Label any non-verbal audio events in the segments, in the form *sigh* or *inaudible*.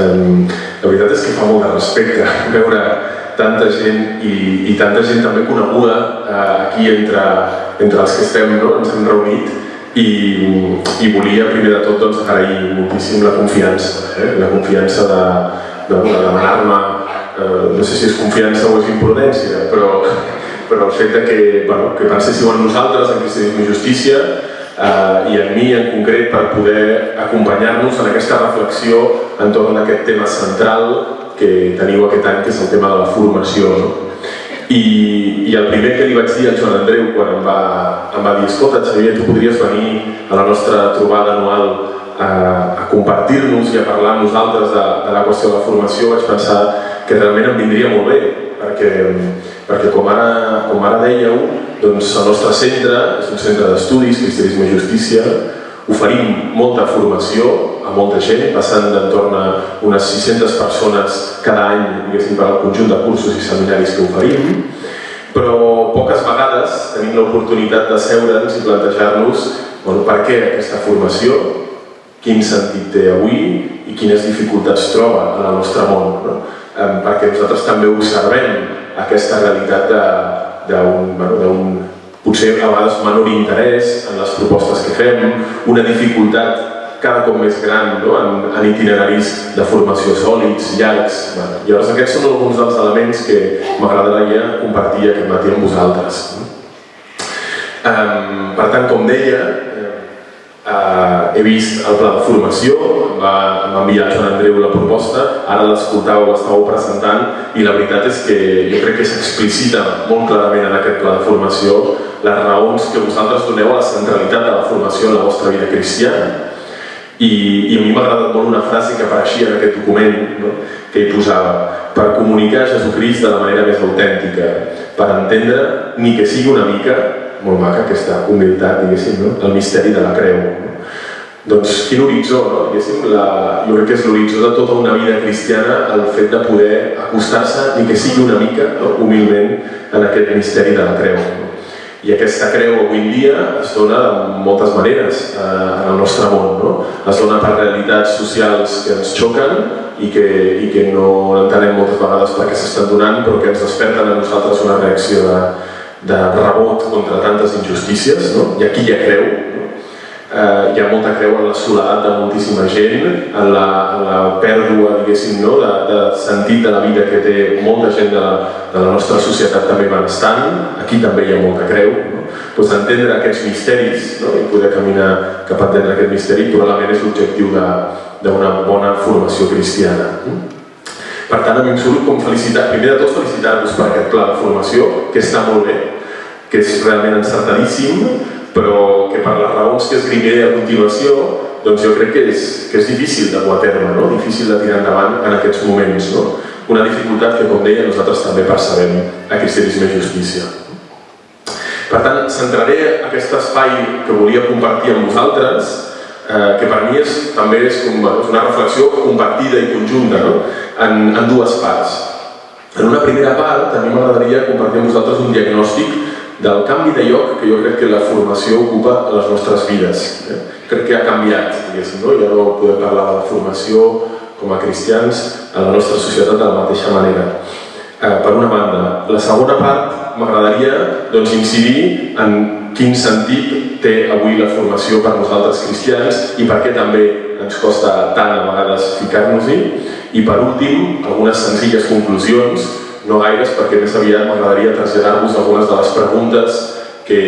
La veritat és que fa molt de respecte *laughs* veure tanta gent i, i tanta gent també coneguda eh, aquí entre, entre els que estem, no? ens hem reunit i, i volia primer de tot doncs, agrair moltíssim la confiança, eh? la confiança de, de, de demanar-me, eh, no sé si és confiança o és imprudència, però, *laughs* però el fet de que, bueno, que penséssiu en nosaltres, en Cristianisme i Justícia, eh, i en mi en concret per poder acompanyar-nos en aquesta reflexió entorn d'aquest tema central que teniu aquest any, que és el tema de la formació. No? I, I el primer que li vaig dir al Joan Andreu quan em va, em va dir escolta Xavier, tu podries venir a la nostra trobada anual a, a compartir-nos i a parlar amb nosaltres de, de la qüestió de la formació, vaig pensar que realment em vindria molt bé, perquè, perquè com, ara, com ara dèieu, doncs el nostre centre és un centre d'estudis, Cristianisme i Justícia, oferim molta formació a molta gent, passant d'entorn a unes 600 persones cada any, diguéssim, per al conjunt de cursos i seminaris que oferim, però poques vegades tenim l'oportunitat de seure'ns i plantejar-nos bueno, per què aquesta formació, quin sentit té avui i quines dificultats troba en el nostre món. No? perquè nosaltres també observem aquesta realitat d'un bueno, potser a vegades menor interès en les propostes que fem, una dificultat cada cop més gran no? en, en itineraris de formació sòlids, llargs. Bueno, llavors aquests són alguns dels elements que m'agradaria compartir aquest matí amb vosaltres. Um, per tant, com deia, Uh, he vist el pla de formació, va enviar Joan Andreu la proposta, ara l'escoltàveu, l'estàveu presentant i la veritat és que jo crec que s'explicita molt clarament en aquest pla de formació les raons que vosaltres doneu a la centralitat de la formació en la vostra vida cristiana. I, i a mi m'ha agradat molt una frase que apareixia en aquest document, no? que hi posava per comunicar Jesucrist de la manera més autèntica, per entendre, ni que sigui una mica, molt maca aquesta humilitat, diguéssim, no? el misteri de la creu. No? Doncs quin horitzó, no? diguéssim, la, jo crec que és l'horitzó de tota una vida cristiana el fet de poder acostar-se, ni que sigui una mica, no? humilment, en aquest misteri de la creu. No? I aquesta creu avui en dia es dona de moltes maneres eh, en el nostre món. No? Es dona per realitats socials que ens xoquen i que, i que no entenem moltes vegades per què s'estan donant, però que ens desperten a nosaltres una reacció de, de rebot contra tantes injustícies, no? i aquí hi ha creu, no? eh, hi ha molta creu en la soledat de moltíssima gent, en la, en la pèrdua, diguéssim, no? de, de sentit de la vida que té molta gent de, de la nostra societat també benestant, aquí també hi ha molta creu. No? Pues entendre aquests misteris no? i poder caminar cap a entendre aquest misteri probablement és l'objectiu d'una bona formació cristiana. Per tant, a mi em surt com felicitar, primer de tot felicitar-vos per aquest pla de formació, que està molt bé, que és realment encertadíssim, però que per les raons que esgrimiré a continuació, doncs jo crec que és, que és difícil de dur a terme, no? difícil de tirar endavant en aquests moments. No? Una dificultat que, com deia, nosaltres també percebem a Cristianisme i Justícia. Per tant, centraré aquest espai que volia compartir amb vosaltres eh, que per mi és, també és, com, és una reflexió compartida i conjunta no? en, en dues parts. En una primera part, a mi m'agradaria compartir amb vosaltres un diagnòstic del canvi de lloc que jo crec que la formació ocupa a les nostres vides. Eh? Crec que ha canviat, diguéssim, no? ja no podem parlar de la formació com a cristians a la nostra societat de la mateixa manera. Eh, per una banda. La segona part m'agradaria doncs, incidir en quin sentit té avui la formació per nosaltres cristians i per què també ens costa tant a vegades ficar-nos-hi. I per últim, algunes senzilles conclusions, no gaires perquè més aviat m'agradaria traslladar-vos algunes de les preguntes que,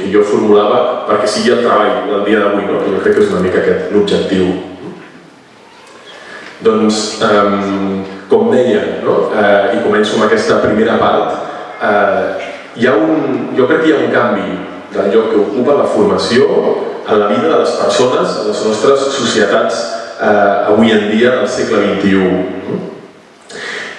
que jo formulava perquè sigui el treball del dia d'avui, no? jo crec que és una mica aquest l'objectiu. Doncs, um, com deia, no? eh, i començo amb aquesta primera part, eh, hi ha un, jo crec que hi ha un canvi del lloc que ocupa la formació en la vida de les persones, en les nostres societats eh, avui en dia del segle XXI.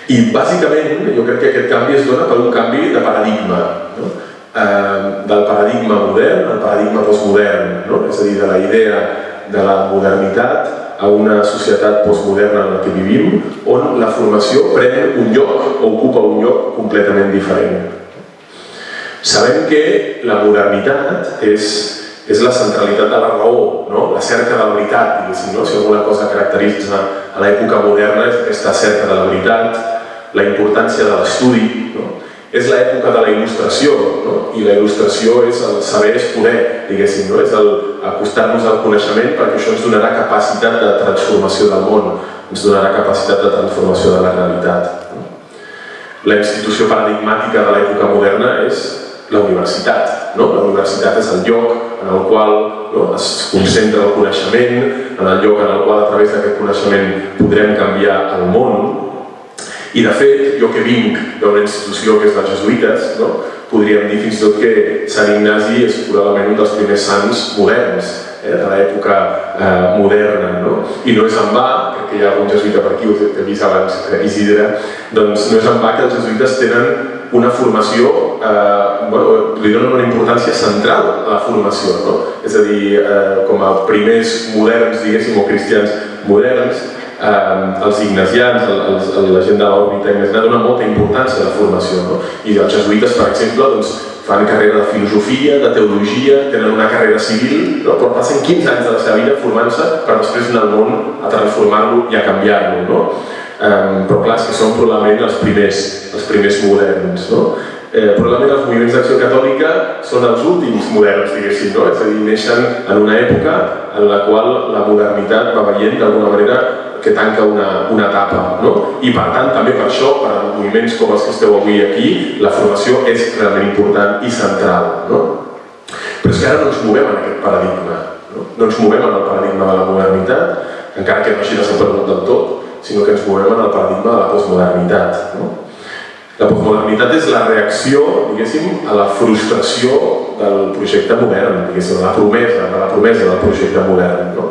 I bàsicament jo crec que aquest canvi es dona per un canvi de paradigma, no? eh, del paradigma modern al paradigma postmodern, no? és a dir, de la idea de la modernitat a una societat postmoderna en la que vivim, on la formació pren un lloc o ocupa un lloc completament diferent. Sabem que la modernitat és, és la centralitat de la raó, no? la cerca de la veritat, no? si alguna cosa caracteritza a l'època moderna és aquesta cerca de la veritat, la importància de l'estudi, no? és l'època de la il·lustració, no? i la il·lustració és el saber és poder, diguéssim, no? és acostar-nos al coneixement perquè això ens donarà capacitat de transformació del món, ens donarà capacitat de transformació de la realitat. No? La institució paradigmàtica de l'època moderna és la universitat. No? La universitat és el lloc en el qual no? es concentra el coneixement, en el lloc en el qual a través d'aquest coneixement podrem canviar el món. I de fet, jo que vinc d'una institució que és dels jesuïtes, no? podríem dir fins i tot que Sant Ignasi és probablement un dels primers sants moderns eh, de l'època eh, moderna. No? I no és en va, crec que hi ha algun jesuïta per aquí, ho he vist abans, eh, Isidre, doncs no és en va que els jesuïtes tenen una formació, eh, bueno, li donen una importància central a la formació, no? És a dir, eh, com a primers moderns, diguéssim, o cristians moderns, eh, els ignasians, els, els, la gent de l'òrbita ignasiana donen molta importància a la formació, no? I els jesuïtes, per exemple, doncs, fan carrera de filosofia, de teologia, tenen una carrera civil, no? però passen 15 anys de la seva vida formant-se per després anar al món a transformar-lo i a canviar-lo. No? Um, però clar, és que són probablement els primers, els primers moderns, no? Eh, probablement els moviments d'acció catòlica són els últims moderns, diguéssim, no? És a dir, neixen en una època en la qual la modernitat va veient d'alguna manera que tanca una, una etapa, no? I per tant, també per això, per a moviments com els que esteu avui aquí, la formació és realment important i central, no? Però és que ara no ens movem en aquest paradigma, no? No ens movem en el paradigma de la modernitat, encara que no hagi desaparegut del tot, sinó que ens movem en el paradigma de la postmodernitat. No? La postmodernitat és la reacció, diguéssim, a la frustració del projecte modern, diguéssim, a la promesa, a la promesa del projecte modern. No?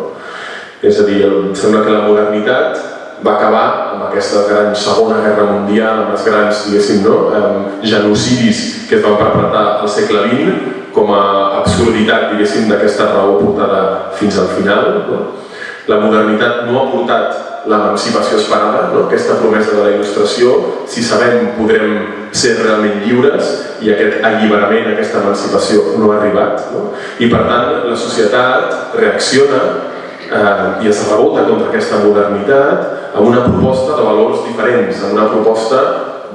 És a dir, em sembla que la modernitat va acabar amb aquesta gran segona guerra mundial, amb els grans, diguéssim, no? genocidis que es van perpetrar al segle XX, com a absurditat, diguéssim, d'aquesta raó portada fins al final. No? La modernitat no ha portat l'emancipació esperada, no? aquesta promesa de la il·lustració, si sabem podrem ser realment lliures i aquest alliberament, aquesta emancipació no ha arribat. No? I per tant la societat reacciona eh, i es rebota contra aquesta modernitat amb una proposta de valors diferents, amb una proposta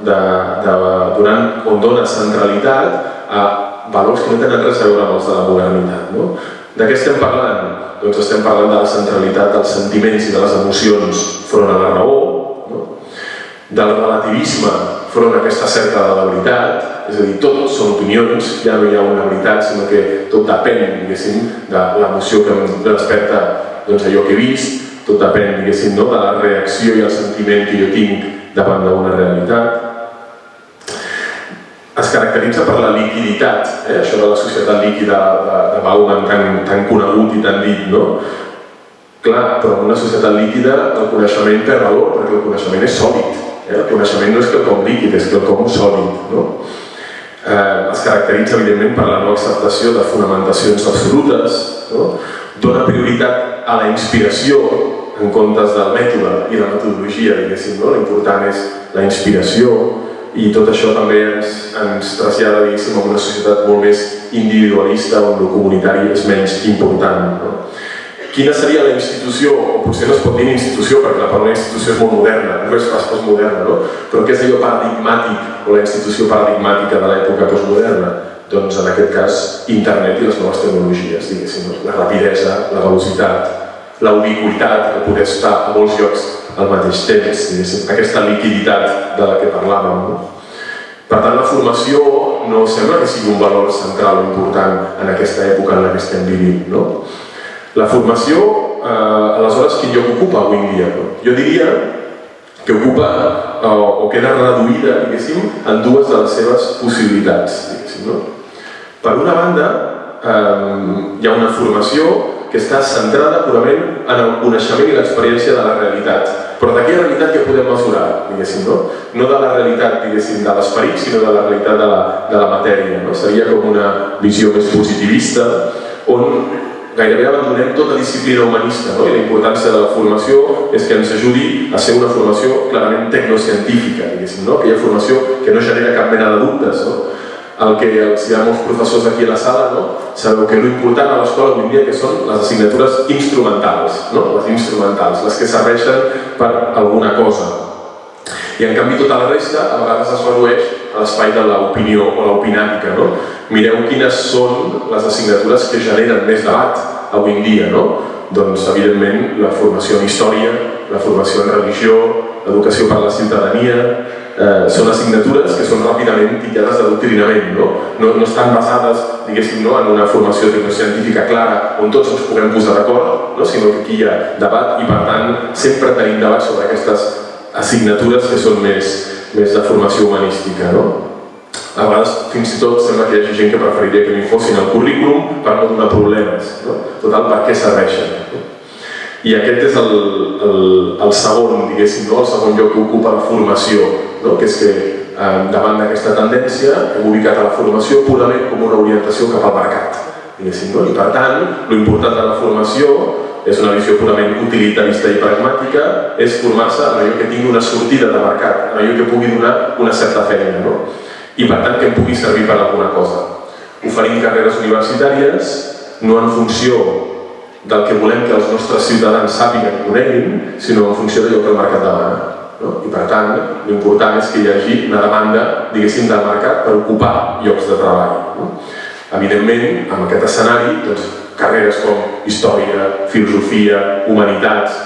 de, de, donant, on dona centralitat a valors que no tenen res a veure amb els de la modernitat. No? De què estem parlant? doncs estem parlant de la centralitat dels sentiments i de les emocions front a la raó, no? del relativisme front a aquesta cerca de la veritat, és a dir, tot són opinions, ja no hi ha una veritat, sinó que tot depèn, diguéssim, de l'emoció que em desperta doncs, allò que he vist, tot depèn, diguéssim, no? de la reacció i el sentiment que jo tinc davant d'una realitat, es caracteritza per la liquiditat, eh? això de la societat líquida de, de Bauman tan, tan conegut i tan dit, no? Clar, però en una societat líquida el coneixement perd valor perquè el coneixement és sòlid. Eh? El coneixement no és quelcom líquid, és quelcom sòlid. No? Eh, es caracteritza evidentment per la no acceptació de fonamentacions absolutes, no? dona prioritat a la inspiració en comptes del mètode i la metodologia, diguéssim, no? l'important és la inspiració, i tot això també ens, ens trasllada a una societat molt més individualista on el comunitari és menys important. No? Quina seria la institució, o potser no es pot dir institució perquè la paraula institució és molt moderna, no és pas postmoderna, no? però què és allò paradigmàtic o la institució paradigmàtica de l'època postmoderna? Doncs en aquest cas internet i les noves tecnologies, diguéssim, la rapidesa, la velocitat, la ubiquitat, el poder estar a molts llocs al mateix temps, aquesta liquiditat de la que parlàvem. No? Per tant, la formació no sembla que sigui un valor central o important en aquesta època en la que estem vivint. No? La formació, eh, aleshores, quin lloc ocupa avui dia? No? Jo diria que ocupa eh, o queda reduïda, diguéssim, en dues de les seves possibilitats. No? Per una banda, eh, hi ha una formació que està centrada purament en el coneixement i l'experiència de la realitat però d'aquella realitat ja podem mesurar, diguéssim, no? No de la realitat, diguéssim, de l'esperit, sinó de la realitat de la, de la matèria, no? Seria com una visió més positivista, on gairebé abandonem tota disciplina humanista, no? I la importància de la formació és que ens ajudi a ser una formació clarament tecnocientífica, diguéssim, no? Aquella formació que no genera cap mena de dubtes, no? El que els hi ha molts professors aquí a la sala, no? sabeu que l'important a l'escola avui dia que són les assignatures instrumentals, no? les instrumentals, les que serveixen per alguna cosa. I en canvi tota la resta a vegades es redueix a l'espai de l'opinió o l'opinàtica. No? Mireu quines són les assignatures que generen més debat avui en dia. No? Doncs, evidentment, la formació en història, la formació en religió, l'educació per la ciutadania, eh, són assignatures que són ràpidament titllades d'adoctrinament, no? no? No estan basades, diguéssim, no, en una formació científica clara on tots ens puguem posar d'acord, no? sinó que aquí hi ha debat i, per tant, sempre tenim debat sobre aquestes assignatures que són més, més de formació humanística. No? A vegades, fins i tot, sembla que hi hagi gent que preferiria que m'hi fossin al currículum per no donar problemes. No? Total, per què serveixen? No? I aquest és el, el, el segon, diguéssim, no? el segon lloc que ocupa la formació, no? que és que eh, davant d'aquesta tendència hem ubicat a la formació purament com una orientació cap al mercat. No? I per tant, l'important de la formació és una visió purament utilitarista i pragmàtica, és formar-se en allò que tingui una sortida de mercat, en allò que pugui donar una certa feina, no? i per tant que em pugui servir per alguna cosa. Oferim carreres universitàries no en funció del que volem que els nostres ciutadans sàpiguen coneguin, sinó en funció d'allò que el mercat demana. No? I per tant, l'important és que hi hagi una demanda, diguéssim, del mercat per ocupar llocs de treball. No? Evidentment, amb aquest escenari, doncs, carreres com història, filosofia, humanitats,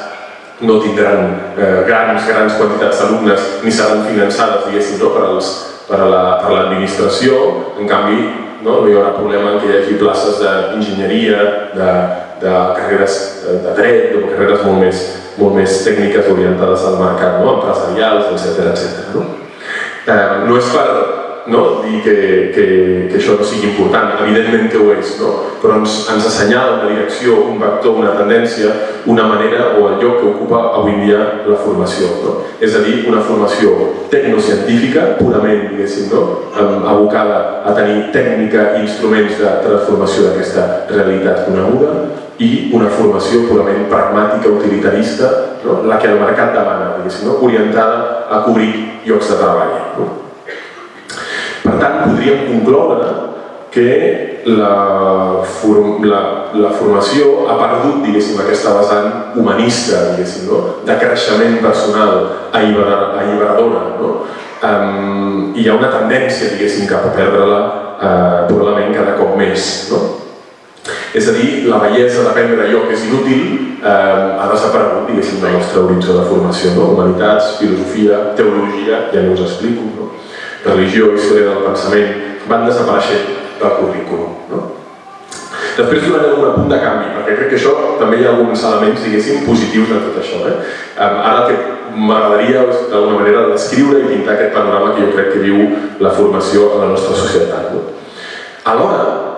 no tindran eh, grans, grans quantitats d'alumnes ni seran finançades, diguéssim, no? per, als, per a l'administració. La, en canvi, no? no hi haurà problema en que hi hagi places d'enginyeria, de, de carreres de dret, de carreres molt més, molt més tècniques orientades al mercat, no? empresarials, etc etc. No? Eh, no és per no? dir que, que, que això no sigui important, evidentment que ho és, no? però ens, ens assenyala una direcció, un vector, una tendència, una manera o el lloc que ocupa avui dia la formació. No? És a dir, una formació tecnocientífica, purament, diguéssim, no? abocada a tenir tècnica i instruments de transformació d'aquesta realitat coneguda, i una formació purament pragmàtica, utilitarista, no? la que el mercat demana, no? orientada a cobrir llocs de treball. No? Per tant, podríem concloure que la, form, la, la formació ha perdut, aquesta vessant humanista, no? de creixement personal alliberadora. No? Um, hi ha una tendència, cap a perdre-la uh, probablement cada cop més. No? És a dir, la bellesa d'aprendre allò que és inútil eh, ha desaparegut, diguéssim, del nostre horitzó de formació. No? Humanitats, filosofia, teologia, ja no us explico, no? religió, història del pensament, van desapareixent del currículum. No? Després donarem un punt de canvi, perquè crec que això també hi ha alguns elements, diguéssim, positius de tot això. Eh? Ara el que m'agradaria d'alguna manera descriure i pintar aquest panorama que jo crec que viu la formació a la nostra societat. No? Alhora,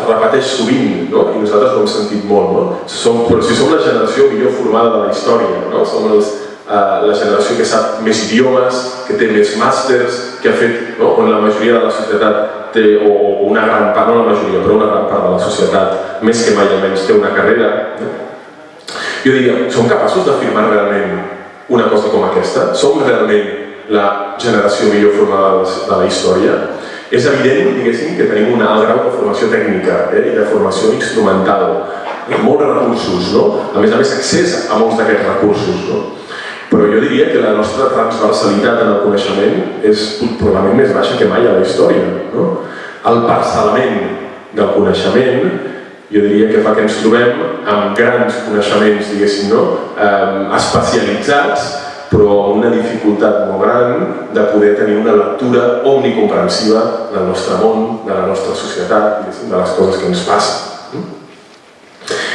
es repeteix sovint, no? i nosaltres ho hem sentit molt, no? Som, però si som la generació millor formada de la història, no? som els, eh, la generació que sap més idiomes, que té més màsters, que ha fet, no? on la majoria de la societat té, o, o una gran part, no la majoria, però una gran part de la societat, més que mai almenys, té una carrera. No? Jo diria, som capaços d'afirmar realment una cosa com aquesta? Som realment la generació millor formada de la història? És evident, diguéssim, que tenim un alt grau de formació tècnica eh, i de formació instrumental. Molts recursos, no? A més a més, accés a molts d'aquests recursos, no? Però jo diria que la nostra transversalitat en el coneixement és probablement més baixa que mai a la història, no? El parcel·lament del coneixement jo diria que fa que ens trobem amb grans coneixements, diguéssim, no? Eh, especialitzats però amb una dificultat molt gran de poder tenir una lectura omnicomprensiva del nostre món, de la nostra societat, de les coses que ens passen.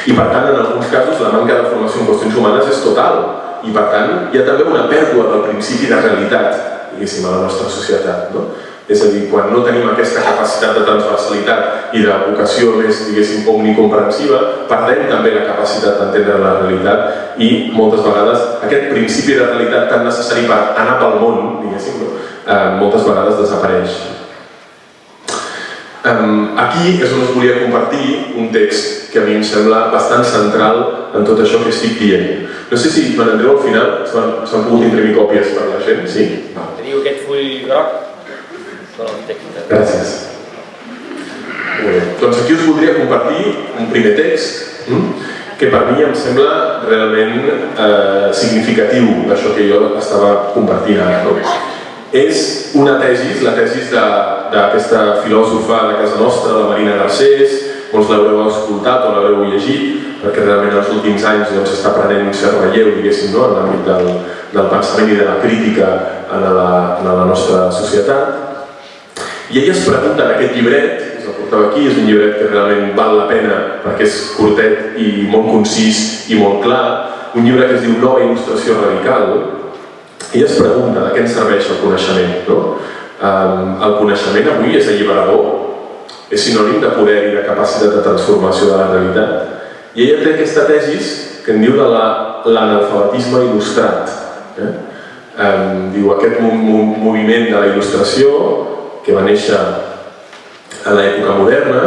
I per tant, en alguns casos, la manca de formació en qüestions humanes és total. I per tant, hi ha també una pèrdua del principi de realitat, diguéssim, a la nostra societat. No? És a dir, quan no tenim aquesta capacitat de transversalitat i de vocació més, diguéssim, omnicomprensiva, perdem també la capacitat d'entendre la realitat i moltes vegades aquest principi de realitat tan necessari per anar pel món, diguéssim, eh, moltes vegades desapareix. Aquí és on us volia compartir un text que a mi em sembla bastant central en tot això que estic dient. No sé si, Joan Andreu, al final s'han pogut imprimir còpies per la gent, sí? Teniu aquest full groc? Gràcies. Doncs aquí us voldria compartir un primer text mm? que per mi em sembla realment eh, significatiu d'això que jo estava compartint ara. És una tesis, la tesis d'aquesta filòsofa de casa nostra, la Marina Garcés, molts l'haureu escoltat o l'haureu llegit, perquè realment els últims anys doncs, està prenent un cert relleu, diguéssim, en l'àmbit del, pensament i de la crítica en la, en la nostra societat. I ella es pregunta en aquest llibret, us el portava aquí, és un llibret que realment val la pena perquè és curtet i molt concís i molt clar, un llibre que es diu Nova il·lustració radical, i es pregunta de què ens serveix el coneixement. No? El coneixement avui és alliberador, és sinònim de poder i de capacitat de transformació de la realitat. I ella té aquesta tesis que en diu de l'analfabetisme la, il·lustrat. Eh? Um, diu aquest moviment de la il·lustració que va néixer a l'època moderna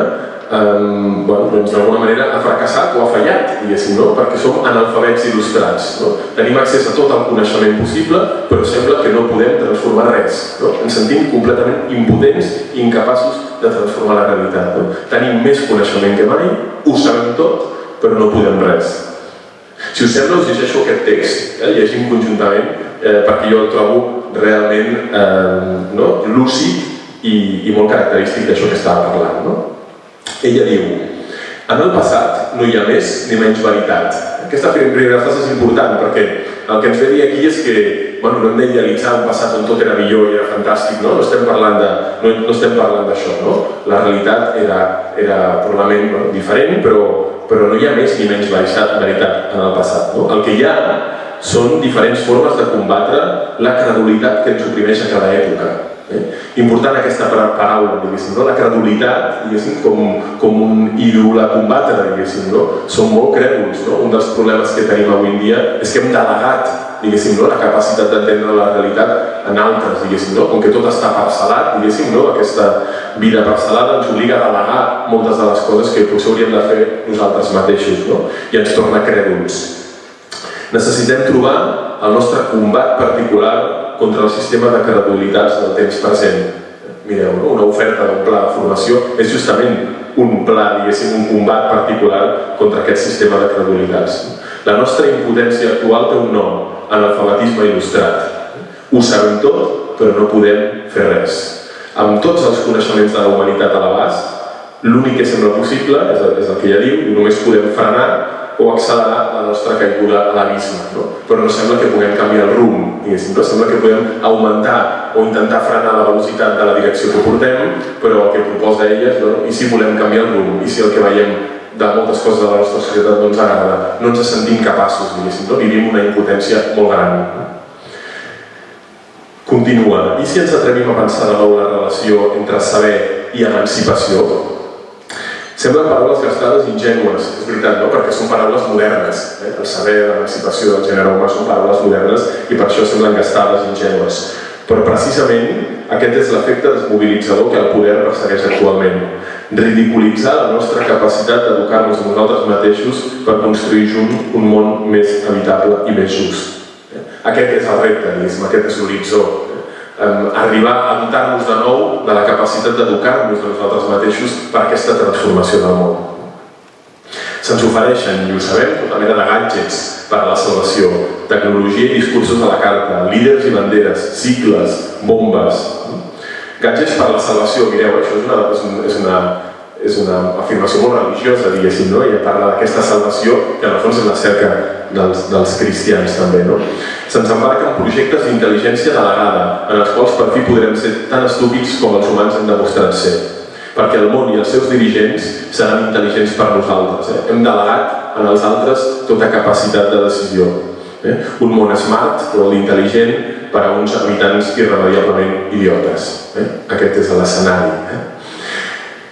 um, bueno, doncs d'alguna manera ha fracassat o ha fallat, diguéssim, no? perquè som analfabets il·lustrats. No? Tenim accés a tot el coneixement possible, però sembla que no podem transformar res. No? Ens sentim completament impotents i incapaços de transformar la realitat. No? Tenim més coneixement que mai, ho sabem tot, però no podem res. Si us sembla, us llegeixo aquest text, eh? llegim conjuntament, eh, perquè jo el trobo realment eh, no? lúcid i, i molt característic d'això que estava parlant. No? Ella diu, en el passat no hi ha més ni menys veritat. Aquesta primera frase és important perquè el que ens ve dir aquí és que bueno, no hem d'idealitzar un passat on tot era millor i era fantàstic, no? No estem parlant de, no, no estem parlant no? La realitat era, era probablement bueno, diferent, però, però no hi ha més ni menys veritat, veritat en el passat. No? El que hi ha són diferents formes de combatre la credulitat que ens oprimeix a cada època. Eh? Important aquesta paraula, diguéssim, no? la credulitat, diguéssim, com, com un ídol a combatre, diguéssim, no? Som molt crèduls, no? Un dels problemes que tenim avui en dia és que hem delegat diguéssim, no? la capacitat d'entendre la realitat en altres, diguéssim, no? com que tot està parcel·lat, diguéssim, no? aquesta vida parcel·lada ens obliga a delegar moltes de les coses que potser hauríem de fer nosaltres mateixos no? i ens torna crèduls. Necessitem trobar el nostre combat particular contra el sistema de credibilitats del temps present. Mireu, no? una oferta d'un pla de formació és justament un pla, diguéssim, un combat particular contra aquest sistema de credibilitats. La nostra impotència actual té un nom, analfabetisme il·lustrat. Ho sabem tot, però no podem fer res. Amb tots els coneixements de la humanitat a l'abast, l'únic que sembla possible, és el, és el que ja diu, només podem frenar o accelerar la nostra caiguda a l'abisme. No? Però no sembla que puguem canviar el rumb, diguéssim. No? Sembla que podem augmentar o intentar frenar la velocitat de la direcció que portem, però el que proposa ella és, no? i si volem canviar el rumb, i si el que veiem de moltes coses de la nostra societat no ens agrada, no ens sentim capaços, diguéssim, no? vivim una impotència molt gran. Continua. I si ens atrevim a pensar de nou la relació entre saber i emancipació? Semblen paraules gastades ingènues, és veritat, no? perquè són paraules modernes. Eh? El saber, l'emancipació del gènere humà són paraules modernes i per això semblen gastades ingènues. Però precisament aquest és l'efecte desmobilitzador que el poder persegueix actualment ridiculitzar la nostra capacitat d'educar-nos nosaltres mateixos per construir junt un món més habitable i més just. Aquest és el repte, aquest és l'horitzó. Arribar a dotar-nos de nou de la capacitat d'educar-nos a nosaltres mateixos per aquesta transformació del món. Se'ns ofereixen, i ho sabem, tota mena de gadgets per a la salvació, tecnologia i discursos a la carta, líders i banderes, cicles, bombes, Gadgets per la salvació, mireu, això és una, és una, és una, és una afirmació molt religiosa, diguéssim, no? I parla d'aquesta salvació que en el fons és la cerca dels, dels cristians també, no? Se'ns embarca en projectes d'intel·ligència delegada, en els quals per fi podrem ser tan estúpids com els humans han demostrat ser. Perquè el món i els seus dirigents seran intel·ligents per nosaltres. Eh? Hem delegat en els altres tota capacitat de decisió. Eh? Un món smart, però l'intel·ligent, per a uns habitants irremediablement idiotes. Eh? Aquest és l'escenari. Eh?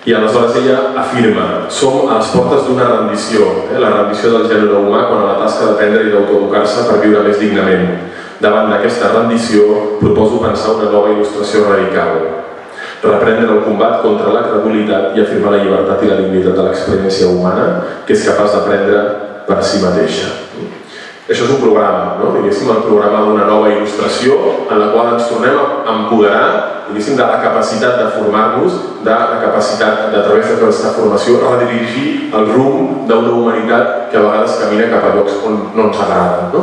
I aleshores ella afirma, som a les portes d'una rendició, eh? la rendició del gènere humà quan a la tasca d'aprendre i d'autoeducar-se per viure més dignament. Davant d'aquesta rendició proposo pensar una nova il·lustració radical. Reprendre el combat contra la credulitat i afirmar la llibertat i la dignitat de l'experiència humana que és capaç d'aprendre per si mateixa. Això és un programa, no? diguéssim, el programa d'una nova il·lustració en la qual ens tornem a empoderar de la capacitat de formar-nos, de la capacitat de, a través d'aquesta formació, redirigir el rumb d'una humanitat que a vegades camina cap a llocs on no ens agrada. No?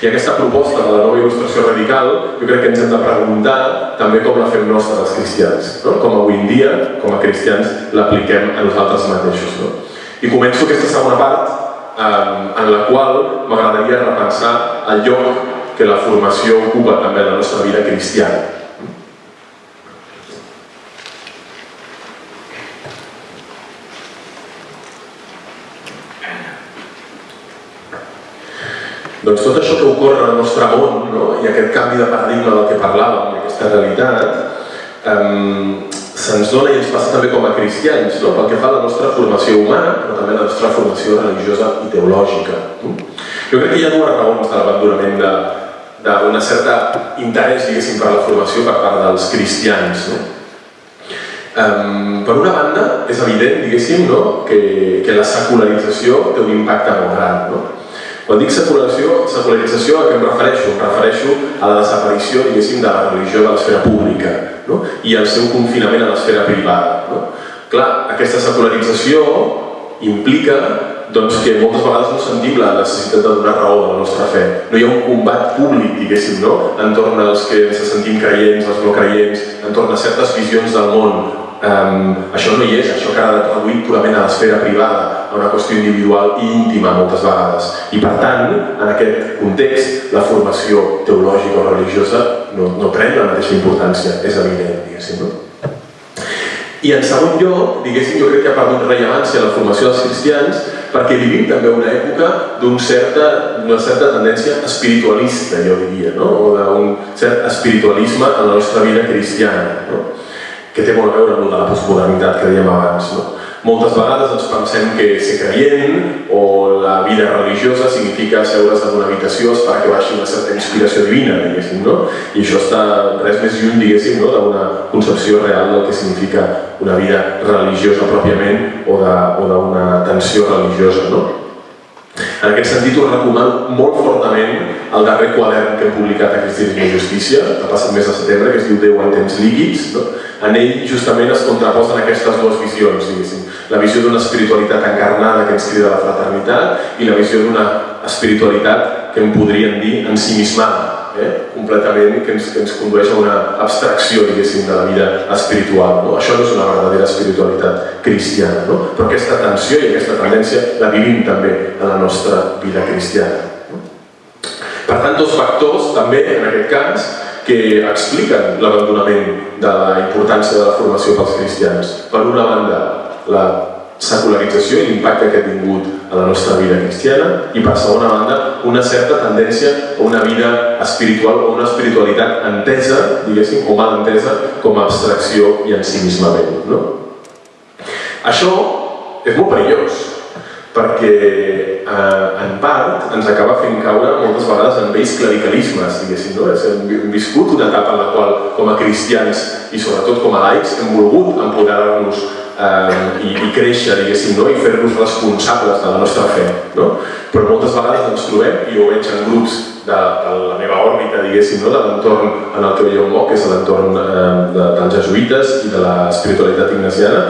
I aquesta proposta de la nova il·lustració radical, jo crec que ens hem de preguntar també com la fem nostra els cristians, no? com avui en dia, com a cristians, l'apliquem a nosaltres mateixos. No? I començo aquesta segona part en la qual m'agradaria repensar el lloc que la formació ocupa també en la nostra vida cristiana. Doncs tot això que ocorre al nostre món no? i aquest canvi de paradigma del que parlàvem, aquesta realitat, eh, se'ns dona i ens passa també com a cristians, no? pel que fa a la nostra formació humana, però també a la nostra formació religiosa i teològica. Jo crec que hi ha dues raons de l'abandonament d'una certa interès, diguéssim, per la formació per part dels cristians. No? Um, per una banda, és evident, diguéssim, no? que, que la secularització té un impacte molt gran. No? Quan dic secularització, secularització a què em refereixo? Em refereixo a la desaparició, diguéssim, de la religió de l'esfera pública no? i el seu confinament a l'esfera privada. No? Clar, aquesta secularització implica doncs, que moltes vegades no sentim la necessitat de donar raó de la nostra fe. No hi ha un combat públic, diguéssim, no? entorn als que ens sentim creients, els no creients, entorn a certes visions del món, Um, això no hi és, això que ha reduït purament a l'esfera privada, a una qüestió individual i íntima moltes vegades. I per tant, en aquest context, la formació teològica o religiosa no, no pren la mateixa importància, és evident, diguéssim. No? I en segon lloc, diguéssim, jo crec que ha perdut rellevància la formació dels cristians perquè vivim també una època d'una certa, certa tendència espiritualista, jo diria, no? o d'un cert espiritualisme en la nostra vida cristiana. No? que té molt a veure amb la postmodernitat que dèiem abans. No? Moltes vegades ens pensem que ser creient o la vida religiosa significa seure's en una habitació, esperar que baixi una certa inspiració divina, diguéssim, no? I això està res més lluny, diguéssim, no? d'una concepció real del que significa una vida religiosa pròpiament o d'una tensió religiosa, no? En aquest sentit, us recomano molt fortament el darrer quadern que hem publicat a Cristianisme i Justícia, que ha passat mes de setembre, que es diu Déu en temps líquids, no? en ell justament es contraposen aquestes dues visions, diguéssim. La visió d'una espiritualitat encarnada que ens crida a la fraternitat i la visió d'una espiritualitat que en podríem dir ensimismada, eh? completament, que ens, que ens condueix a una abstracció, diguéssim, de la vida espiritual. No? Això no és una verdadera espiritualitat cristiana, no? però aquesta tensió i aquesta tendència la vivim també en la nostra vida cristiana. Per tant, dos factors, també, en aquest cas, que expliquen l'abandonament de la importància de la formació pels cristians. Per una banda, la secularització i l'impacte que ha tingut a la nostra vida cristiana i per segona banda una certa tendència a una vida espiritual o una espiritualitat entesa, diguéssim, o mal entesa com a abstracció i ensimismament. No? Això és molt perillós perquè eh, en part ens acaba fent caure moltes vegades en vells clericalismes, diguéssim, no? Hem viscut una etapa en la qual, com a cristians i sobretot com a laics, hem volgut empoderar-nos eh, i, i créixer, diguéssim, no? i fer-nos responsables de la nostra fe. No? Però moltes vegades ens trobem, i ho veig en grups de, de la meva òrbita, diguéssim, no? de l'entorn en el que jo moc, que és l'entorn eh, de, dels jesuïtes i de l'espiritualitat ignasiana,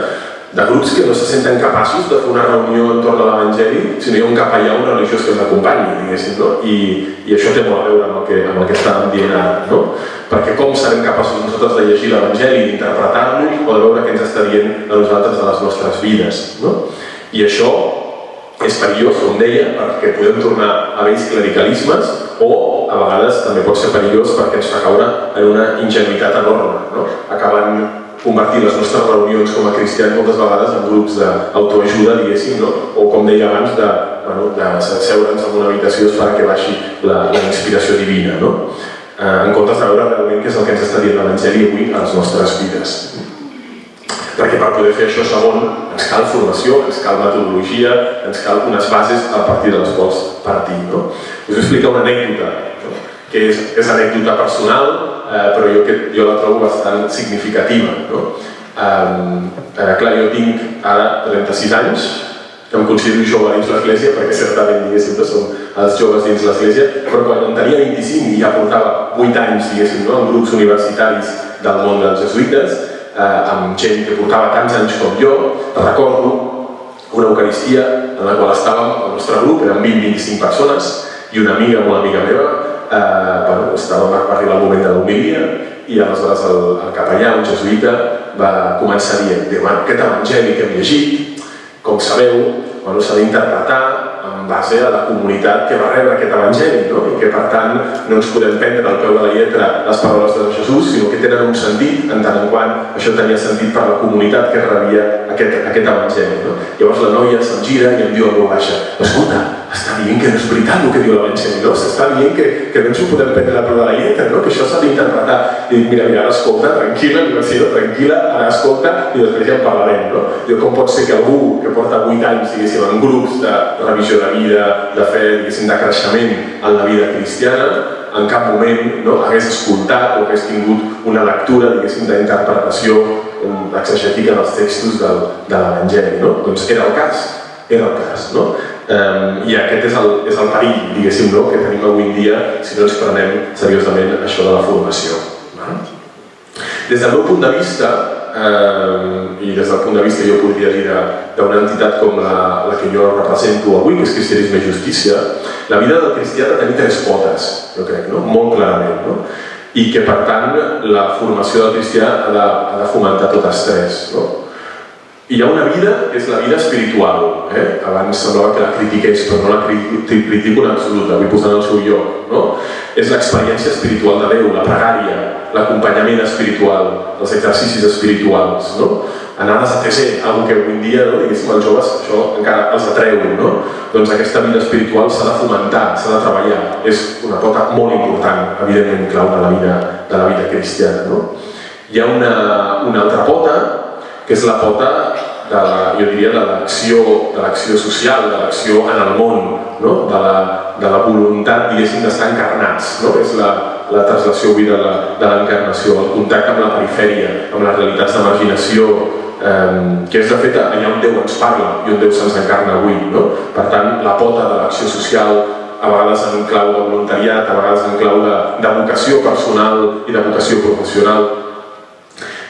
de grups que no se senten capaços de fer una reunió entorn a l'Evangeli si no hi ha un capellà o religiós que els acompanyi, diguéssim, no? I, I això té molt a veure amb el que, amb el que estàvem dient ara, no? Perquè com serem capaços nosaltres de llegir l'Evangeli, d'interpretar-lo o de veure què ens està dient a nosaltres de les nostres vides, no? I això és perillós, com deia, perquè podem tornar a vells clericalismes o a vegades també pot ser perillós perquè ens fa caure en una ingenuïtat enorme, no? acabant convertir les nostres reunions com a cristians moltes vegades en grups d'autoajuda, diguéssim, no? o com deia abans, de, bueno, de seure'ns en una habitació esperar que baixi la, la inspiració divina, no? eh, en comptes de veure realment què és el que ens està dient l'Evangeli avui a les nostres vides. Perquè per poder fer això segon ens cal formació, ens cal metodologia, ens cal unes bases a partir de les quals partir. No? Us explico una anècdota, no? que és, és anècdota personal, eh, però jo, que, jo la trobo bastant significativa. No? Eh, eh, clar, jo tinc ara 36 anys, em considero jove dins l'església, perquè certament, diguéssim, no som els joves dins l'església, però quan en tenia 25 i ja portava 8 anys, diguéssim, no? en grups universitaris del món dels jesuïtes, eh, amb gent que portava tants anys com jo, recordo una eucaristia en la qual estàvem, el nostre grup, eren 20-25 persones, i una amiga, una amiga meva, eh, bueno, estàvem, va arribar el moment de l'humilia, i aleshores el, el capellà, un jesuïta, va començar dient, bueno, aquest evangeli que hem llegit, com sabeu, bueno, s'ha d'interpretar en base a la comunitat que va rebre aquest evangeli, no? i que per tant no ens podem prendre al peu de la lletra les paraules de Jesús, sinó que tenen un sentit en tant en quant això tenia sentit per la comunitat que rebia aquest, aquest evangeli. No? Llavors la noia se'm gira i em diu a veu baixa, escolta, està dient que no és veritat el que diu l'Evangeli, no? S'està dient que, que no ens ho podem prendre a peu de la lletra, no? Que això s'ha d'interpretar. I dic, mira, mira, ara escolta, tranquil·la, dir, tranquil·la, ara escolta i després ja en parlarem, no? Diu, com pot ser que algú que porta 8 anys, diguéssim, en grups de revisió de vida, de fe, diguéssim, de creixement en la vida cristiana, en cap moment no, hagués escoltat o hagués tingut una lectura, diguéssim, d'interpretació exegètica dels textos del, de l'Evangeli, no? Doncs era el cas, era el cas, no? Um, I aquest és el, és el perill, diguéssim, no? que tenim avui en dia si no ens prenem seriosament això de la formació. Des del meu punt de vista, um, i des del punt de vista jo podria dir d'una entitat com la, la que jo represento avui, que és Cristianisme i Justícia, la vida del cristià ha de tenir tres potes, jo crec, no? molt clarament. No? I que, per tant, la formació del cristià ha de, ha de fomentar totes tres. No? Hi ha una vida que és la vida espiritual. Eh? Abans semblava que la critiqués, però no la critico en absolut, la vull posar en el seu lloc. No? És l'experiència espiritual de Déu, la pregària, l'acompanyament espiritual, els exercicis espirituals. No? Anar a TC, algo que avui dia, no? diguéssim, els joves això encara els atreu. No? Doncs aquesta vida espiritual s'ha de fomentar, s'ha de treballar. És una pota molt important, evidentment, clau de la vida, de la vida cristiana. No? Hi ha una, una altra pota que és la pota de la, jo diria, de l'acció de l'acció social, de l'acció en el món, no? de, la, de la voluntat, diguéssim, d'estar encarnats, no? és la, la translació avui de l'encarnació, el contacte amb la perifèria, amb les realitats de marginació, eh, que és de fet allà on Déu ens parla i on Déu se'ns encarna avui. No? Per tant, la pota de l'acció social, a vegades en clau de voluntariat, a vegades en clau de, de vocació personal i de vocació professional,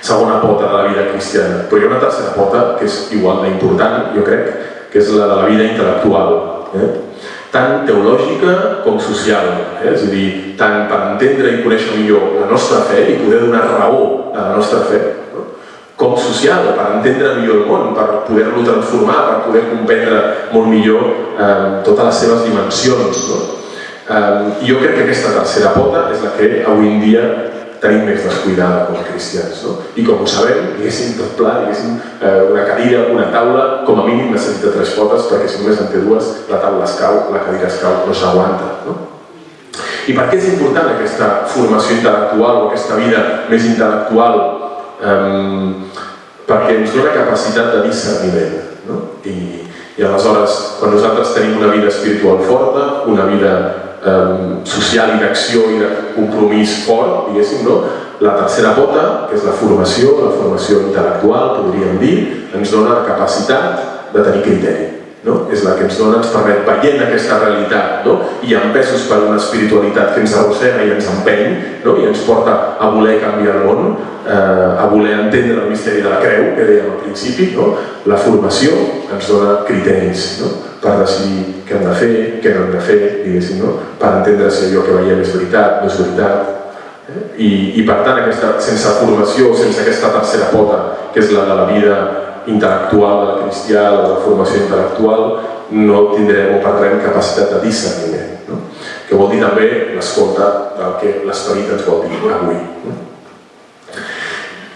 segona pota de la vida cristiana. Però hi ha una tercera pota que és igual d'important, jo crec, que és la de la vida intel·lectual. Eh? tant teològica com social. Eh? És a dir, tant per entendre i conèixer millor la nostra fe i poder donar raó a la nostra fe, no? com social, per entendre millor el món, per poder-lo transformar, per poder comprendre molt millor eh, totes les seves dimensions. No? Eh, jo crec que aquesta tercera pota és la que avui en dia tenim més descuidada com a cristians. No? I com ho sabem, diguéssim, tot pla, diguéssim, eh, una cadira, una taula, com a mínim necessita tres potes, perquè si només en té dues, la taula es cau, la cadira es cau, no s'aguanta. No? I per què és important aquesta formació intel·lectual o aquesta vida més intel·lectual? Um, perquè ens dona capacitat de discerniment. No? I, I aleshores, quan nosaltres tenim una vida espiritual forta, una vida eh, social i d'acció i de compromís fort, diguéssim, no? La tercera pota, que és la formació, la formació intel·lectual, podríem dir, ens dona la capacitat de tenir criteri. No? És la que ens dona, ens permet, veient aquesta realitat no? i empesos per una espiritualitat que ens arrossega i ens empeny no? i ens porta a voler canviar el món, eh, a voler entendre el misteri de la creu, que dèiem al principi, no? la formació ens dona criteris. No? Per decidir què hem de fer, què no hem de fer, diguéssim, no? per entendre si allò que veiem és veritat, no és veritat. Eh? I, I per tant, aquesta, sense formació, sense aquesta tercera pota, que és la de la vida intel·lectual de la cristià, de la formació intel·lectual, no tindrem o perdrem capacitat de discerniment. No? Que vol dir també l'escolta del que l'esperit ens vol dir avui. No?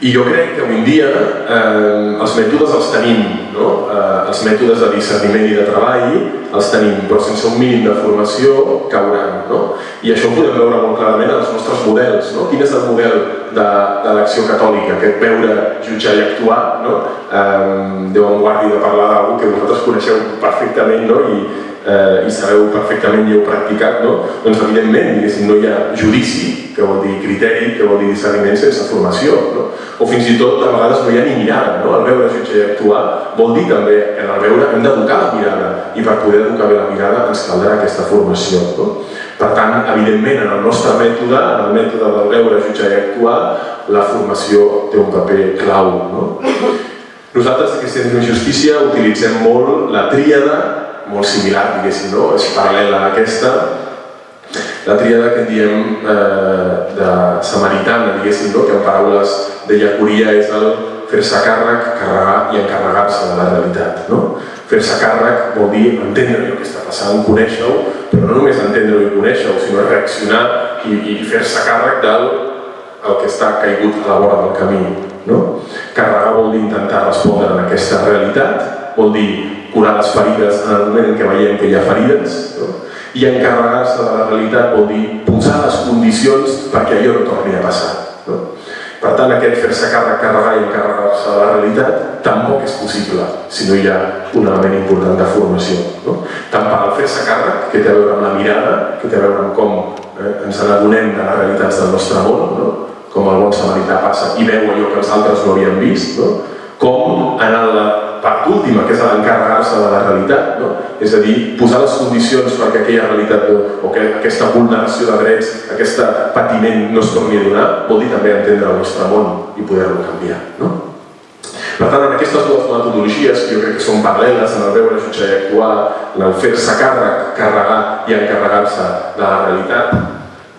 I jo crec que avui en dia eh, els mètodes els tenim, no? eh, els mètodes de discerniment i de treball els tenim, però sense un mínim de formació cauran. No? I això ho podem veure molt clarament en els nostres models. No? Quin és el model de, de l'acció catòlica? Aquest veure, jutjar i actuar. No? Eh, Déu em guardi de parlar d'algú que vosaltres coneixeu perfectament no? i eh, i sabeu perfectament i heu practicat, no? doncs evidentment no hi ha judici, que vol dir criteri, que vol dir discerniment sense formació. No? O fins i tot a vegades no hi ha ni mirada. No? El veure, jutjar i actuar vol dir també que en el veure hem d'educar la mirada i per poder educar bé la mirada ens caldrà aquesta formació. No? Per tant, evidentment, en el nostre mètode, en el mètode del veure, jutjar i actuar, la formació té un paper clau. No? Nosaltres, a Cristians de Justícia, utilitzem molt la tríada molt similar, diguéssim, no? és paral·lela a aquesta, la tríada que diem eh, de samaritana, diguéssim, no? que en paraules de Llacuria és el fer-se càrrec, carregar i encarregar-se de la realitat. No? Fer-se càrrec vol dir entendre el que està passant, conèixer-ho, però no només entendre-ho i conèixer-ho, sinó reaccionar i, i fer-se càrrec del el que està caigut a la vora del camí. No? Carregar vol dir intentar respondre a aquesta realitat, vol dir curar les ferides en el moment en què veiem que hi ha ferides, no? i encarregar-se de la realitat vol dir posar les condicions perquè allò no torni a passar. No? Per tant, aquest fer-se càrrec, carregar i encarregar-se de la realitat tampoc és possible si no hi ha un element important de formació. No? Tant per al fer-se càrrec, que té a veure amb la mirada, que té a veure amb com eh, ens n'adonem de les realitats del nostre món, no? com el bon samarità passa i veu allò que els altres no havien vist, no? com en la part última, que és l'encarregar-se de la realitat, no? és a dir, posar les condicions perquè aquella realitat o que aquesta vulneració de drets, aquest patiment no es torni a donar, vol dir també entendre el nostre món i poder-lo canviar. No? Per tant, en aquestes dues metodologies, que jo crec que són paral·leles en el veure, jutjar i actuar, en el fer-se càrrec, carregar i encarregar-se de la realitat,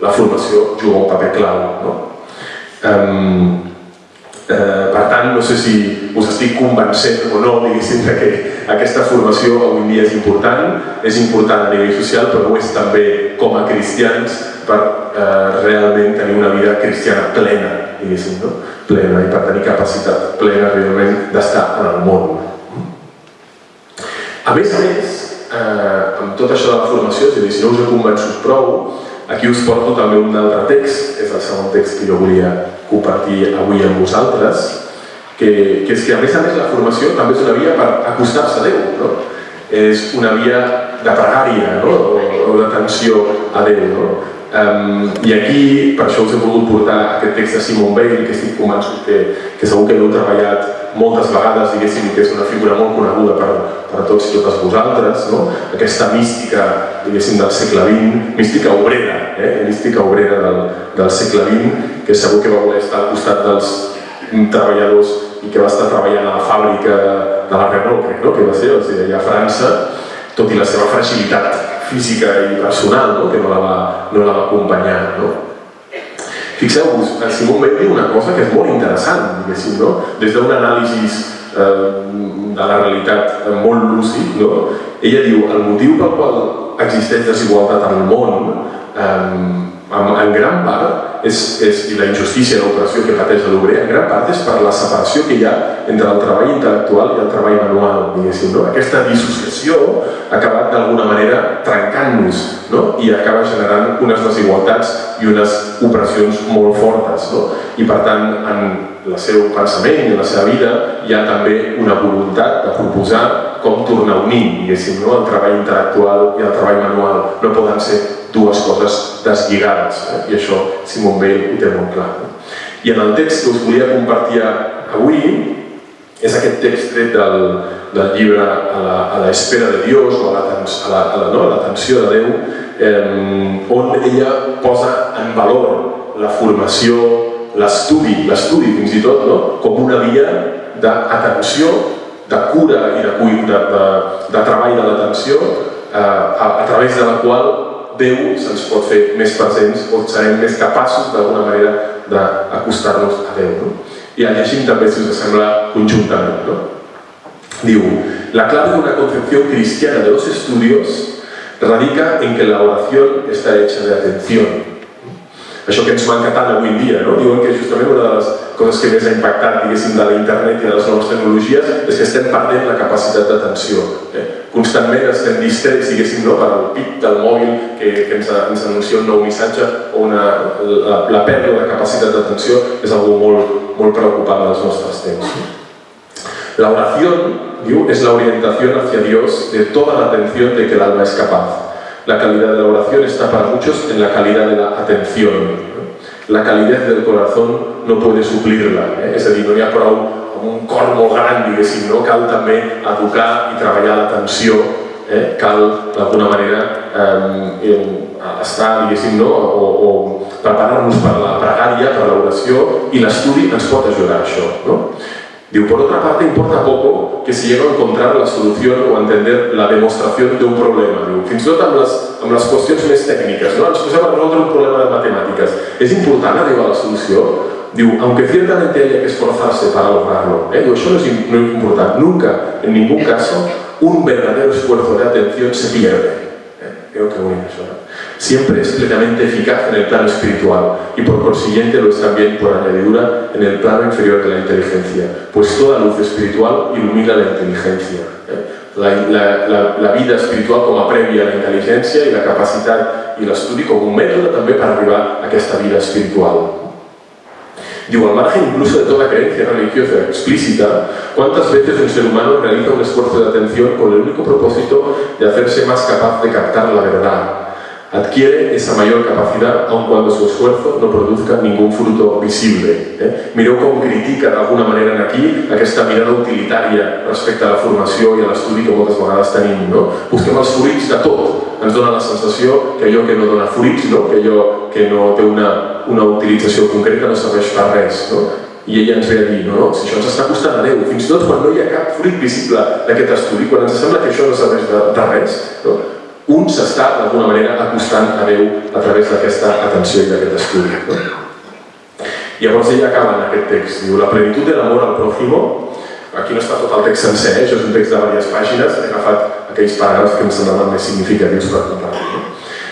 la formació juga un paper clau. No? Um, Eh, per tant, no sé si us estic convencent o no, diguéssim, que aquesta formació avui dia és important, és important a nivell social, però ho és també com a cristians per eh, realment tenir una vida cristiana plena, diguéssim, no? plena, i per tenir capacitat plena realment d'estar en el món. A més a més, eh, amb tot això de la formació, és a dir, si no us he convençut prou, aquí us porto també un altre text, és el segon text que jo volia compartir avui amb vosaltres, que, que és que a més a més la formació també és una via per acostar-se a Déu, no? és una via de pregària no? o, o d'atenció a Déu. No? Um, I aquí, per això us he volgut portar aquest text de Simon Weil, que estic convençut que, que segur que l'heu treballat moltes vegades, diguéssim, que és una figura molt coneguda per, per tots i totes vosaltres, no? aquesta mística, diguéssim, del segle XX, mística obrera, eh? mística obrera del, del segle XX, que segur que va voler estar al costat dels treballadors i que va estar treballant a la fàbrica de la Renault, crec, no? que va ser, o sigui, allà a França, tot i la seva fragilitat física i personal, no? que no la va, no la va acompanyar. No? Fixeu-vos, el Simon Weil diu una cosa que és molt interessant, diguéssim, no? des d'un anàlisi eh, de la realitat molt lúcid, no? ella diu el motiu pel qual existeix desigualtat al món eh, en, en gran part, és, és, i la injustícia i l'operació que pateix l'obrer, en gran part és per la separació que hi ha entre el treball intel·lectual i el treball manual, diguéssim. No? Aquesta dissociació ha acabat d'alguna manera trencant-nos no? i acaba generant unes desigualtats i unes opressions molt fortes. No? I per tant, en el seu pensament i en la seva vida hi ha també una voluntat de proposar com tornar a unir, diguéssim, no? el treball intel·lectual i el treball manual no poden ser dues coses deslligades, eh? i això Simon Weil ho té molt clar. I en el text que us volia compartir avui és aquest text tret del, del llibre a la, a la espera de Dios o a l'atenció la, a la, no? de Déu, eh, on ella posa en valor la formació, l'estudi, l'estudi fins i tot, no? com una via d'atenció, de cura i de, de, de, de treball de l'atenció eh, a, a través de la qual Déu se'ns pot fer més presents o serem més capaços d'alguna manera d'acostar-nos a Déu. No? I el llegim també, si us sembla, conjuntament. ¿no? Diu, la clave de una concepción cristiana de los estudios radica en que la oración está hecha de atención. Això que ens manca tant avui en dia, no? Diuen que justament una de les coses que més ha impactat, diguéssim, de l'internet i de les noves tecnologies és que estem perdent la capacitat d'atenció. Eh? Constantment estem distrets, diguéssim, no? per al pit del mòbil que, que ens, ens anuncia un nou missatge o una, la, la pèrdua de capacitat d'atenció és algo molt, molt preocupant dels nostres temps. La oración, diu, es la orientación hacia Dios de toda la atención de que el alma es capaz. La calidad de la oración está para muchos en la calidad de la atención. La calidez del corazón no puede suplirla. Eh? És a no hi prou amb un cor molt gran, diguéssim, no? cal també educar i treballar l'atenció, eh? cal d'alguna manera eh, estar, diguéssim, no? o, o preparar-nos per la pregària, per l'oració, i l'estudi ens pot ajudar a això. No? Digo, por otra parte, importa poco que si llego a encontrar la solución o a entender la demostración de un problema. Diu, fins i tot amb les, amb les qüestions més tècniques, no? ens posem a resoldre un problema de matemàtiques. És important arribar a la solució? Diu, aunque ciertamente haya que esforzarse para lograrlo. ¿eh? Diu, això no és, no es important. Nunca, en ningún caso, un verdadero esfuerzo de atención se pierde. ¿Eh? Creo que eso. ¿no? siempre es plenamente eficaz en el plano espiritual y por consiguiente lo es también por añadidura en el plano inferior de la inteligencia, pues toda luz espiritual ilumina la inteligencia. ¿eh? La, la, la, la, vida espiritual com a prèvia a la intel·ligència i la capacitat i l'estudi com un mètode també per arribar a aquesta vida espiritual. Digo, al margen incluso de toda creencia religiosa explícita, ¿cuántas veces un ser humano realiza un esfuerzo de atención con el único propósito de hacerse más capaz de captar la verdad, adquiere esa mayor capacidad aun cuando su esfuerzo no produzca ningún fruto visible. Eh? Mireu com critica d'alguna manera en aquí aquesta mirada utilitària respecte a la formació i a l'estudi que moltes vegades tenim. No? Busquem els fruits de tot. Ens dona la sensació que allò que no dona fruits, no? que allò que no té una, una utilització concreta no serveix per res. No? I ella ens ve a dir, no, no, si això ens està costant a Déu, fins i tot quan no hi ha cap fruit visible d'aquest estudi, quan ens sembla que això no serveix de, de res, no? Un s'està d'alguna manera acostant a Déu a través d'aquesta atenció i d'aquest estudi. Llavors ella acaba en aquest text, diu, la plenitud de l'amor al pròximo, aquí no està tot el text sencer, eh? això és un text de diverses pàgines, he agafat aquells paràgrafs que em semblaven més significatius per compartir. No?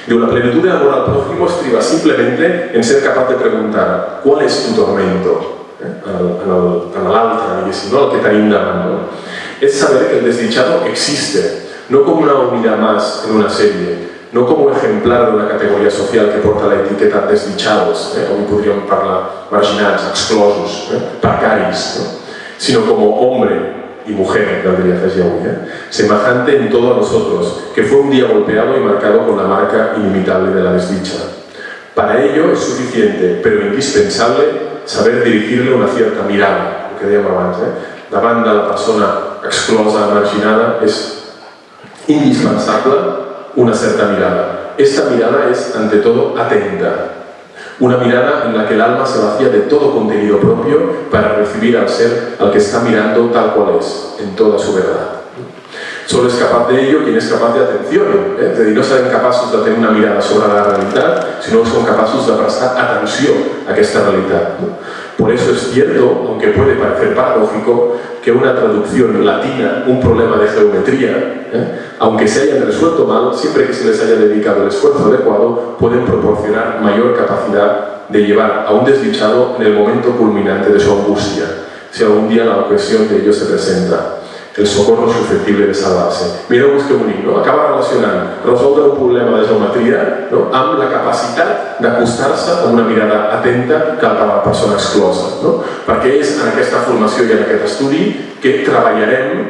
Diu, la plenitud de l'amor al prójimo estriba simplemente en ser capaz de preguntar ¿cuál es tu tormento? Eh? En l'altre, diguéssim, no? el que tenim davant. No? És saber que el desdichado existe, no como una unidad más en una serie, no como ejemplar de una categoría social que porta la etiqueta desdichados, eh? o podríem parlar marginats, exclosos, eh? sino como hombre y mujer, caldría afegir avui, eh? semejante en todo a nosotros, que fue un día golpeado y marcado con la marca inimitable de la desdicha. Para ello es suficiente, pero indispensable, saber dirigirle una cierta mirada, el que dèiem abans, eh? davant de la persona exclosa, marginada, és indispensable una cierta mirada. Esta mirada es, ante todo, atenta. Una mirada en la que el alma se vacía de todo contenido propio para recibir al ser al que está mirando tal cual es, en toda su verdad. Solo es capaz de ello quien es capaz de atención. ¿eh? No serán capaces de tener una mirada sobre la realidad, sino son capaces de prestar atención a esta realidad. ¿no? Por eso es cierto, aunque puede parecer paradójico, que una traducción latina, un problema de geometría, ¿eh? aunque se hayan resuelto mal, siempre que se les haya dedicado el esfuerzo adecuado, pueden proporcionar mayor capacidad de llevar a un desdichado en el momento culminante de su angustia, si algún día la ocasión de ello se presenta. El socorro susceptible de salvar-se. Mireu-vos que bonic, no? Acaba relacionant resoldre un problema de geometria no? amb la capacitat d'acostar-se amb una mirada atenta cap a la persona exclosa. No? Perquè és en aquesta formació i en aquest estudi que treballarem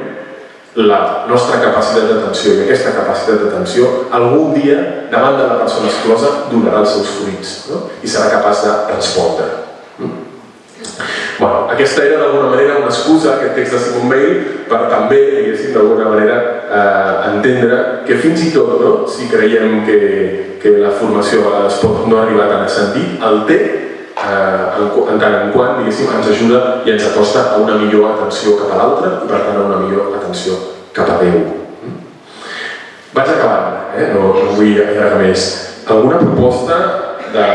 la nostra capacitat d'atenció i aquesta capacitat d'atenció algun dia davant de la persona exclosa donarà els seus fruits no? i serà capaç de respondre. Bueno, aquesta era d'alguna manera una excusa, aquest text de Simon Weil, per també, diguéssim, d'alguna manera eh, entendre que fins i tot, no, si creiem que, que la formació es pot no arribar tant a sentit, el té eh, en, en tant en quant, diguéssim, ens ajuda i ens acosta a una millor atenció cap a l'altre i per tant a una millor atenció cap a Déu. Vaig acabant, eh? no, no vull allargar més. Alguna proposta de,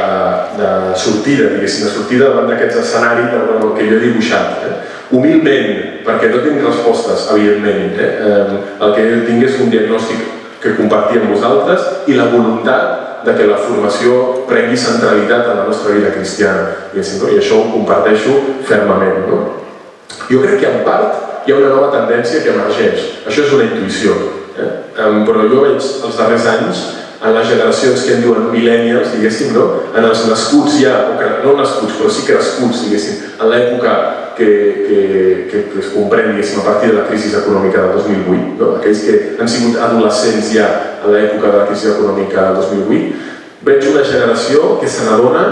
de sortida, diguéssim, de sortida davant d'aquests escenaris del que jo he dibuixat. Eh? Humilment, perquè no tinc respostes, evidentment. Eh? Eh, el que tinc és un diagnòstic que compartir amb vosaltres i la voluntat de que la formació prengui centralitat en la nostra vida cristiana. I això ho comparteixo fermament. No? Jo crec que en part hi ha una nova tendència que emergeix. Això és una intuïció. Eh? Però jo veig els darrers anys en les generacions que en diuen millennials, diguéssim, no? en els nascuts ja, o que, no nascuts, però sí crescuts, diguéssim, en l'època que, que, que, que es comprèn a partir de la crisi econòmica del 2008, no? aquells que han sigut adolescents ja a l'època de la crisi econòmica del 2008, veig una generació que se n'adona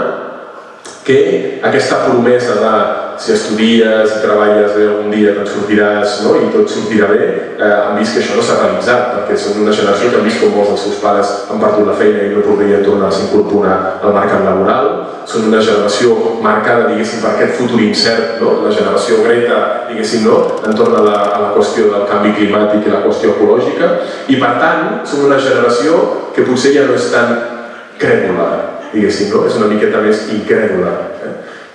que aquesta promesa de si estudies i treballes bé algun dia te'n sortiràs no? i tot sortirà bé, eh, han vist que això no s'ha realitzat, perquè són una generació que han vist com molts dels seus pares han perdut la feina i no podrien tornar a s'incorporar al mercat laboral, són una generació marcada, diguéssim, per aquest futur incert, no? la generació Greta, diguéssim, no? entorn a la, a la qüestió del canvi climàtic i la qüestió ecològica, i per tant, són una generació que potser ja no és tan crèdula, diguéssim, no? és una miqueta més incrèdula.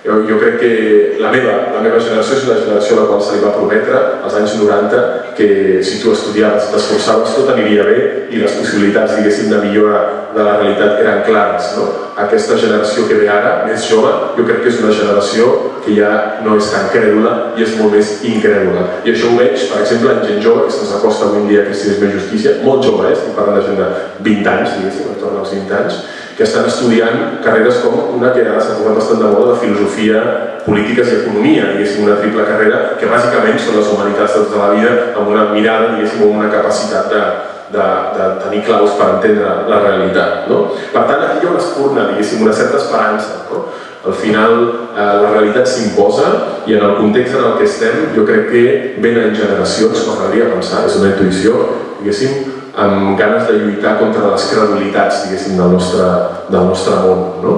Jo, jo crec que la meva, la meva generació és la generació a la qual se li va prometre als anys 90 que si tu estudiaves, t'esforçaves, tot aniria bé i les possibilitats, diguéssim, de millora de la realitat eren clares. No? Aquesta generació que ve ara, més jove, jo crec que és una generació que ja no és tan crèdula i és molt més incrèdula. I això ho veig, per exemple, en gent jove, que se'ns acosta avui dia que si és més justícia, molt jove, eh? estic parlant de gent de 20 anys, diguéssim, entorn als 20 anys, que estan estudiant carreres com una que ara s'ha posat bastant de moda de filosofia, polítiques i economia, diguéssim, una triple carrera que bàsicament són les humanitats de tota la vida amb una mirada, diguéssim, amb una capacitat de, de, de tenir claus per entendre la realitat. No? Per tant, aquí hi ha una espurna, diguéssim, una certa esperança. No? Al final, eh, la realitat s'imposa i en el context en el que estem, jo crec que venen generacions, m'agradaria pensar, és una intuïció, diguéssim, amb ganes de lluitar contra les credulitats, diguéssim, del nostre, del nostre món. No?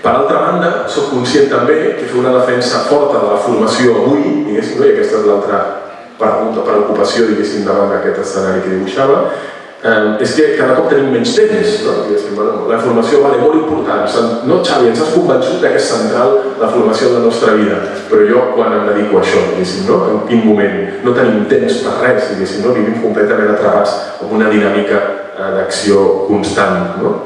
Per altra banda, sóc conscient també que fer una defensa forta de la formació avui, diguéssim, no? i aquesta és l'altra pregunta, preocupació, diguéssim, davant d'aquest escenari que dibuixava, eh, és que cada cop tenim menys temps. No? Bueno, la formació vale, molt important. No, Xavi, ens has convençut que és central la formació de la nostra vida, però jo quan em dedico a això, no? en quin moment? No tenim temps per res, no? vivim completament atrapats en una dinàmica eh, d'acció constant. No?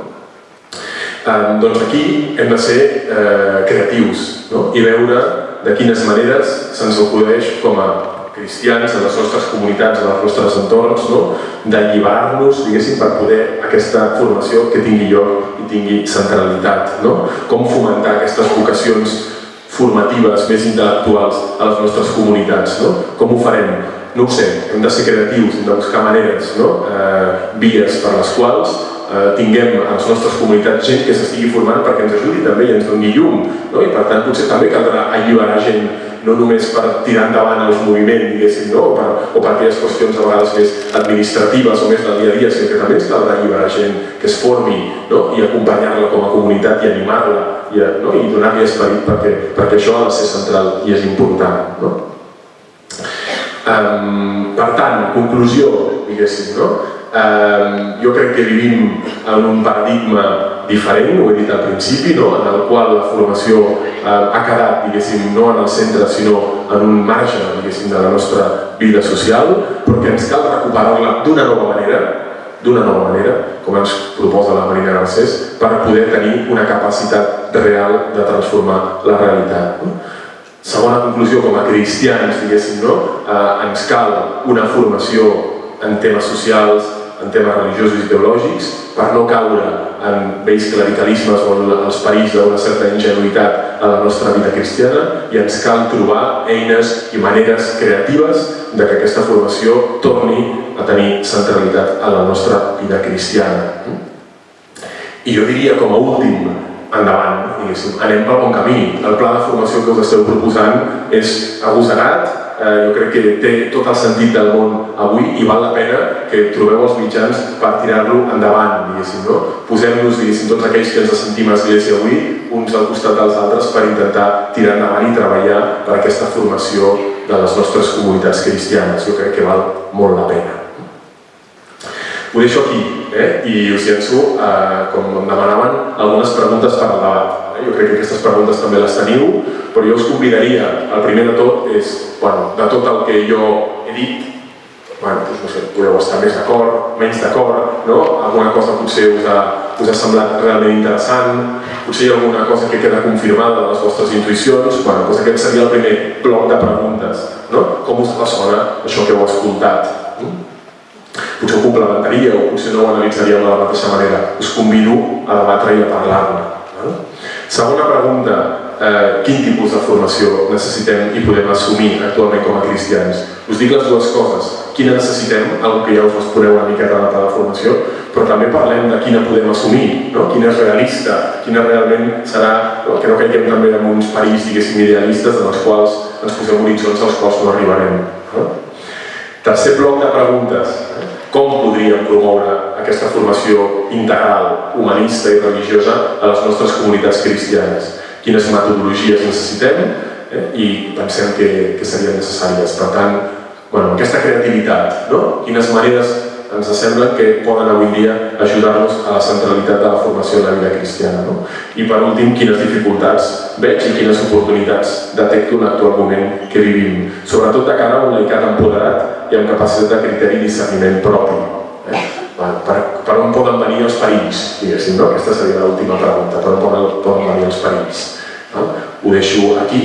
Eh, doncs aquí hem de ser eh, creatius no? i veure de quines maneres se'ns acudeix com a cristians, a les nostres comunitats, als nostres entorns, no? d'alliberar-nos, diguéssim, per poder aquesta formació que tingui lloc i tingui centralitat. No? Com fomentar aquestes vocacions formatives més intel·lectuals a les nostres comunitats. No? Com ho farem? No ho sé, hem de ser creatius, hem de buscar maneres, no? eh, vies per les quals eh, tinguem a les nostres comunitats gent que s'estigui formant perquè ens ajudi també i ens doni llum. No? I per tant potser també caldrà alliberar gent no només per tirar endavant els moviments, diguéssim, no? o, per, o per aquelles qüestions a vegades més administratives o més del dia a dia, sinó que també ens caldrà alliberar gent que es formi no? i acompanyar-la com a comunitat i animar-la i, no? i donar-li esperit perquè, perquè això ha de ser central i és important. No? Per tant, conclusió, diguéssim, no? Jo crec que vivim en un paradigma diferent, ho he dit al principi, no? en el qual la formació eh, ha quedat, diguéssim, no en el centre, sinó en un marge, diguéssim, de la nostra vida social, però que ens cal recuperar-la d'una nova manera, d'una nova manera, com ens proposa la Marina Garcés, per poder tenir una capacitat real de transformar la realitat. No? Segona conclusió, com a cristians, diguéssim, no? eh, ens cal una formació en temes socials, en temes religiosos i teològics, per no caure en vells clericalismes o en els perills d'una certa ingenuïtat a la nostra vida cristiana i ens cal trobar eines i maneres creatives de que aquesta formació torni a tenir centralitat a la nostra vida cristiana. I jo diria com a últim, endavant, diguéssim, anem pel bon camí. El pla de formació que us esteu proposant és agosarat, eh, jo crec que té tot el sentit del món avui i val la pena que trobeu els mitjans per tirar-lo endavant, diguéssim, no? Posem-nos, diguéssim, tots aquells que ens sentim a Església avui, uns al costat dels altres per intentar tirar endavant i treballar per aquesta formació de les nostres comunitats cristianes. Jo crec que val molt la pena. Ho deixo aquí eh? i us llenço, eh, com em demanaven, algunes preguntes per al debat. Eh? Jo crec que aquestes preguntes també les teniu, però jo us convidaria, el primer de tot és, bueno, de tot el que jo he dit, bueno, doncs no sé, podeu estar més d'acord, menys d'acord, no? Alguna cosa potser us ha, us ha semblat realment interessant, potser hi ha alguna cosa que queda confirmada de les vostres intuïcions, bueno, doncs aquest seria el primer bloc de preguntes, no? Com us ressona això que heu escoltat? Potser ho complementaria o potser no ho analitzaríeu de la mateixa manera. Us convido a debatre i a parlar-ne. Segona pregunta, eh, quin tipus de formació necessitem i podem assumir actualment com a cristians. Us dic les dues coses. Quina necessitem, algo que ja us responeu una miqueta a la de formació, però també parlem de quina podem assumir, no? quina és realista, quina realment serà, no? que no caiguem també en uns perills, diguéssim, idealistes en els quals ens posem horitzons als quals no arribarem. No? Tercer bloc de preguntes. Com podríem promoure aquesta formació integral, humanista i religiosa a les nostres comunitats cristianes? Quines metodologies necessitem eh? i pensem que, que serien necessàries. Per tant, bueno, aquesta creativitat, no? quines maneres ens sembla que poden avui dia ajudar-nos a la centralitat de la formació en la vida cristiana. No? I per últim, quines dificultats veig i quines oportunitats detecto en l'actual moment que vivim, sobretot de cara a un laicat empoderat i amb capacitat de criteri i discerniment propi. Eh? Per, per on poden venir els perills, diguéssim, no? Aquesta seria l'última pregunta, per on poden, poden venir els perills. No? Ho deixo aquí